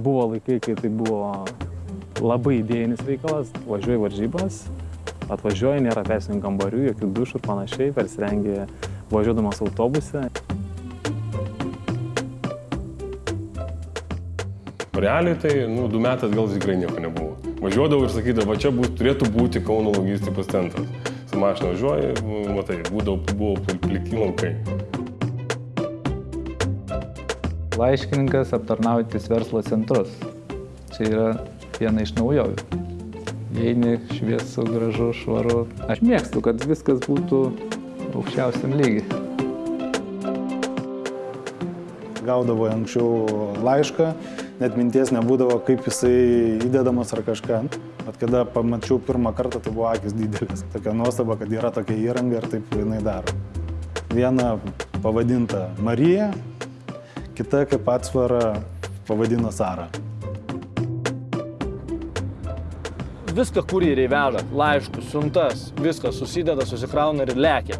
Buvo laikai, kai tai buvo labai idėjinis reikalas, važiuoji varžybas, atvažiuoji, nėra persininkų kambarių, jokių dušų ir panašiai, persirengi važiuodamas autobuse. Realiai tai, nu, du metai atgal tikrai nieko nebuvo. Važiuodavau ir sakydavau, va čia bus, turėtų būti Kauno logistikos centras. Su mašina važiuoji, nu, matai, būdavo, buvo pliki laukai. Laiškininkas aptarnaujantis verslo centrus. Čia yra viena iš naujovių. Eini šviesu, gražu, švaru. Aš mėgstu, kad viskas būtų aukščiausiam lygiai. Gaudavo anksčiau laišką, net minties nebūdavo, kaip jisai įdedamas ar kažką. Bet kada pamačiau pirmą kartą, tai buvo akis didelis. Tokia nuostaba, kad yra tokia įranga ir taip jinai daro. Viena pavadinta Marija, kita kaip atsvara pavadina Sara. Viską kurjeriai veža, laiškus, siuntas, viskas susideda, susikrauna ir lekia.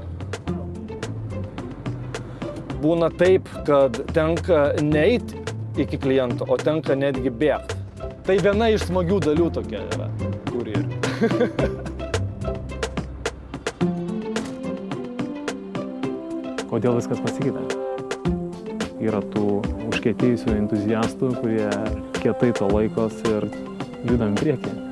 Būna taip, kad tenka neiti iki kliento, o tenka netgi bėgti. Tai viena iš smagių dalių tokia yra kurjerių. Kodėl viskas pasikeitė? Yra tų užkėtėjusių entuziastų, kurie kietai to laikos ir judam į priekį.